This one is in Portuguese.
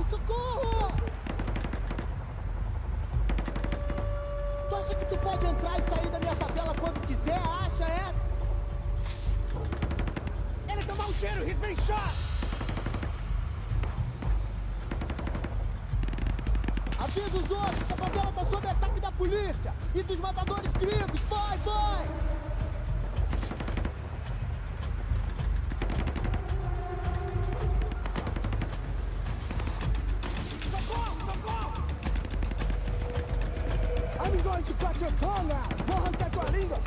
Socorro, socorro! Tu acha que tu pode entrar e sair da minha favela quando quiser? Acha, é? Ele tomou um tiro! He's been shot! Avisa os outros! Essa favela tá sob ataque da polícia! E dos matadores gringos! I'm going to cut your tongue out! Vou arrancar tua língua